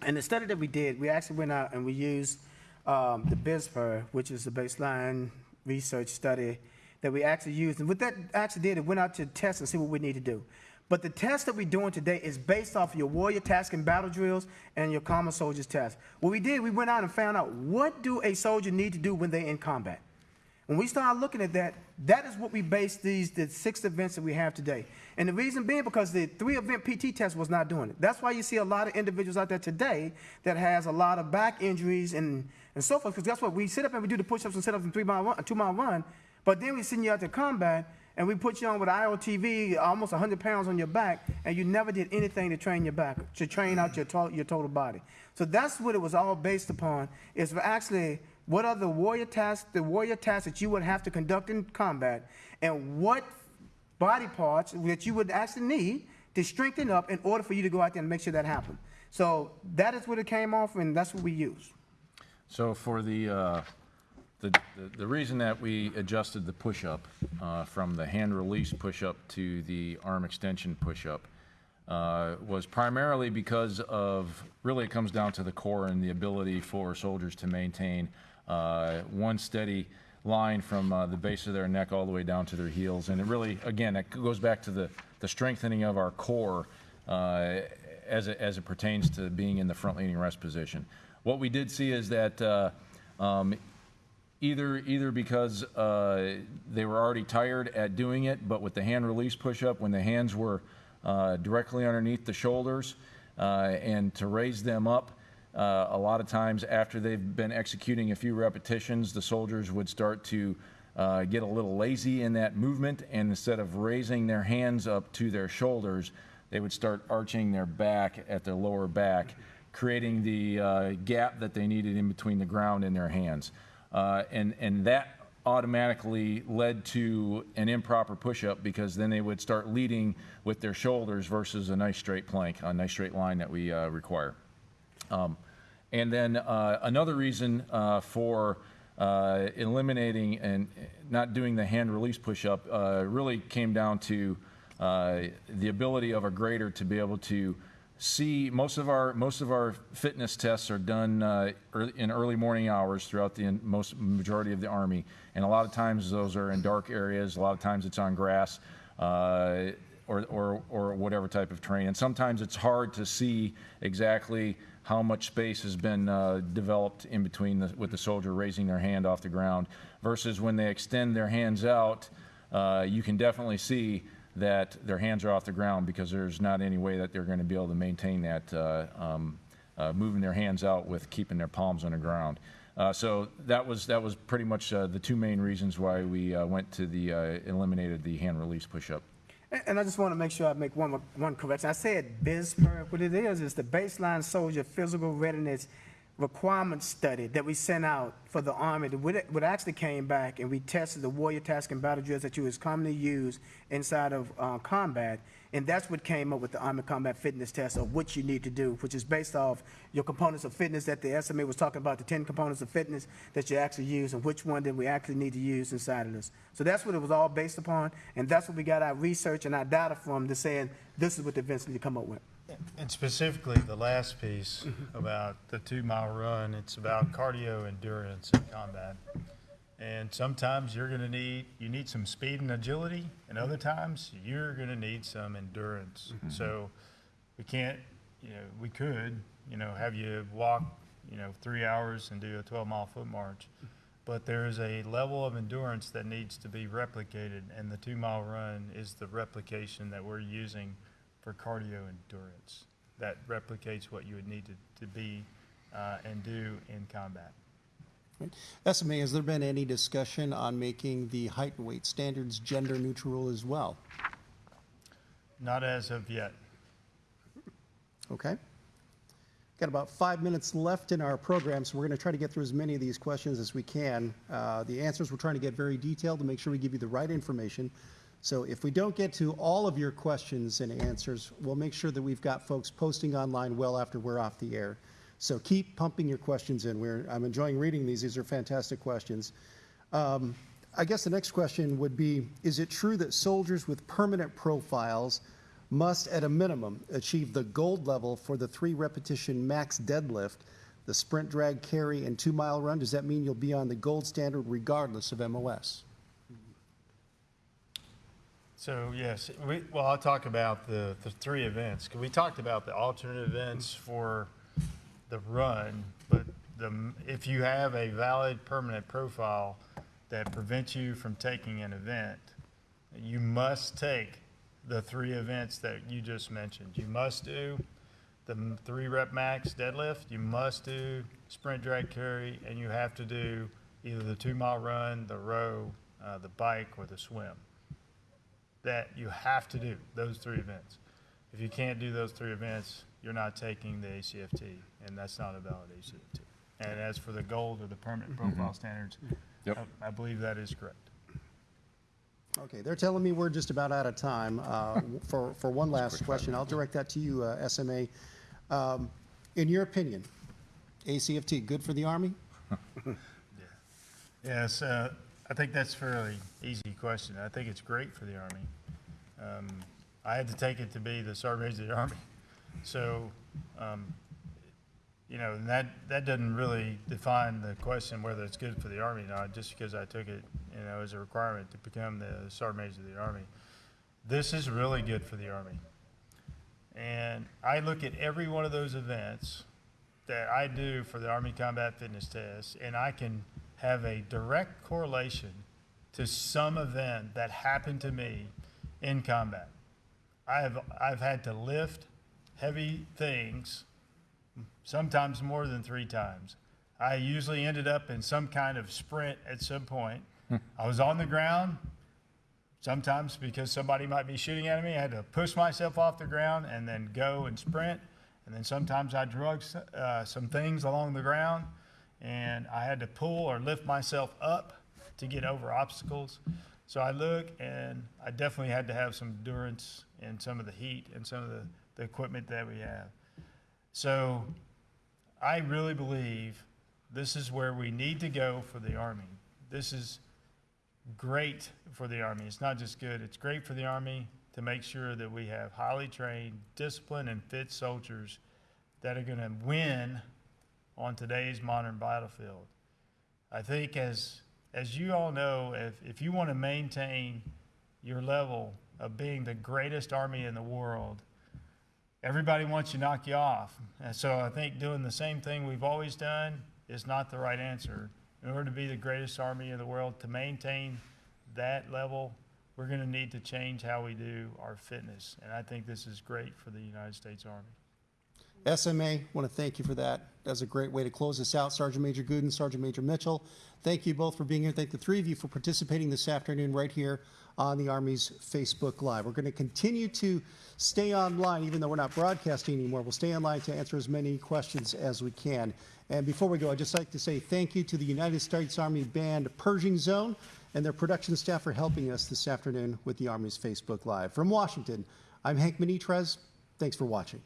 and the study that we did, we actually went out and we used um, the BISPER, which is the baseline research study that we actually used. And what that actually did, it went out to test and see what we need to do. But the test that we're doing today is based off your warrior task and battle drills and your common soldiers test. What we did, we went out and found out what do a soldier need to do when they're in combat. When we started looking at that, that is what we based these the six events that we have today. And the reason being because the three event PT test was not doing it. That's why you see a lot of individuals out there today that has a lot of back injuries and, and so forth. Because that's what we sit up and we do the push-ups and sit-ups and three mile run, two mile run, but then we send you out to combat and we put you on with IOTV, almost 100 pounds on your back, and you never did anything to train your back, to train out your, to- your total body. So that's what it was all based upon, is actually what are the warrior tasks, the warrior tasks that you would have to conduct in combat, and what body parts that you would actually need to strengthen up in order for you to go out there and make sure that happens. So that is what it came off, and that's what we use. So for the, uh, the, the- the reason that we adjusted the push-up uh, from the hand release push-up to the arm extension push-up uh, was primarily because of, really it comes down to the core and the ability for soldiers to maintain uh, one steady line from uh, the base of their neck all the way down to their heels. And it really, again, it goes back to the, the strengthening of our core uh, as it, as it pertains to being in the front leaning rest position. What we did see is that uh, um, either either because uh, they were already tired at doing it, but with the hand release push up, when the hands were uh, directly underneath the shoulders, uh, and to raise them up, uh, a lot of times after they've been executing a few repetitions, the soldiers would start to uh, get a little lazy in that movement, and instead of raising their hands up to their shoulders, they would start arching their back at their lower back, creating the uh, gap that they needed in between the ground and their hands. Uh, and, and that automatically led to an improper push-up because then they would start leading with their shoulders versus a nice straight plank, a nice straight line that we uh, require. Um, And then uh, another reason uh, for uh, eliminating and not doing the hand release push-up really came down to the ability of a grader to be able to see, most of our, most of our fitness tests are done uh, ear- in early morning hours throughout the most, majority of the Army. And a lot of times those are in dark areas, a lot of times it's on grass. uh, or, or, or whatever type of terrain. And sometimes it's hard to see exactly how much space has been uh, developed in between the, with the soldier raising their hand off the ground versus when they extend their hands out, uh, you can definitely see that their hands are off the ground because there's not any way that they're going to be able to maintain that, uh, um, uh, moving their hands out with keeping their palms on the ground. Uh, so that was that was pretty much uh, the two main reasons why we uh, went to the uh, eliminated the hand release push-up. And- I just want to make sure I make one, one correction. I said BISPER. What it is, is the Baseline Soldier Physical Readiness Requirement Study that we sent out for the Army. What actually came back, and we tested the warrior task and battle drills that you was commonly used inside of uh, combat. And that's what came up with the Army Combat Fitness Test of what you need to do, which is based off your components of fitness that the SMA was talking about, the 10 components of fitness that you actually use, and which one that we actually need to use inside of this. So that's what it was all based upon, and that's what we got our research and our data from, to saying this is what the events need to come up with. And specifically, the last piece mm-hmm. about the two-mile run, it's about cardio endurance in combat. And sometimes you're gonna need, you need some speed and agility, and other times you're gonna need some endurance. Mm-hmm. So we can't, you know, we could, you know, have you walk, you know, three hours and do a twelve-mile foot march. But there is a level of endurance that needs to be replicated, and the two-mile run is the replication that we're using for cardio endurance. That replicates what you would need to, to be, uh, and do in combat. SMA, has there been any discussion on making the height and weight standards gender neutral as well? Not as of yet. Okay. Got about five minutes left in our program, so we're going to try to get through as many of these questions as we can. Uh, The answers, we're trying to get very detailed to make sure we give you the right information. So if we don't get to all of your questions and answers, we'll make sure that we've got folks posting online well after we're off the air. So keep pumping your questions in. We're, I'm enjoying reading these. These are fantastic questions. Um, I guess the next question would be, is it true that soldiers with permanent profiles must, at a minimum, achieve the gold level for the three repetition max deadlift, the sprint, drag, carry, and two mile run? Does that mean you'll be on the gold standard regardless of MOS? So, yes, we, well, I'll talk about the, the three events. We talked about the alternate events for the run, but the, if you have a valid permanent profile that prevents you from taking an event, you must take the three events that you just mentioned. You must do the three rep max deadlift, you must do sprint drag carry, and you have to do either the two mile run, the row, uh, the bike, or the swim that you have to do those three events. If you can't do those three events, you're not taking the ACFT, and that's not a valid ACFT. And as for the gold or the permanent profile standards, Yep. I I believe that is correct. Okay, they're telling me we're just about out of time. Uh, [laughs] For, for one last question, I'll direct that to you, uh, SMA. Um, In your opinion, ACFT, good for the Army? [laughs] Yes, uh, I think that's a fairly easy question. I think it's great for the Army. Um, I had to take it to be the Sergeant Major of the Army. [laughs] So, um, you know, and that, that doesn't really define the question whether it's good for the Army or not, just because I took it, you know, as a requirement to become the Sergeant Major of the Army. This is really good for the Army. And I look at every one of those events that I do for the Army Combat Fitness Test, and I can have a direct correlation to some event that happened to me in combat. I have, I've had to lift heavy things, sometimes more than three times. I usually ended up in some kind of sprint at some point. I was on the ground, Sometimes because somebody might be shooting at me, I had to push myself off the ground and then go and sprint. And then sometimes I drug uh, some things along the ground and I had to pull or lift myself up to get over obstacles. So I look and I definitely had to have some endurance and some of the heat and some of the, the equipment that we have. So I really believe this is where we need to go for the Army. This is great for the Army. It's not just good, it's great for the Army to make sure that we have highly trained, disciplined, and fit soldiers that are going to win on today's modern battlefield. I think as, as you all know, if, if you want to maintain your level of being the greatest army in the world, everybody wants to knock you off. And so I think doing the same thing we've always done is not the right answer. In order to be the greatest army in the world, to maintain that level, we're going to need to change how we do our fitness. And I think this is great for the United States Army. SMA, want to thank you for that. That's a great way to close this out. Sergeant Major Guden, Sergeant Major Mitchell, thank you both for being here. Thank the three of you for participating this afternoon right here on the Army's Facebook Live. We're going to continue to stay online, even though we're not broadcasting anymore. We'll stay online to answer as many questions as we can. And before we go, I'd just like to say thank you to the United States Army Band Pershing's Own and their production staff for helping us this afternoon with the Army's Facebook Live. From Washington, I'm Hank Minitrez. Thanks for watching.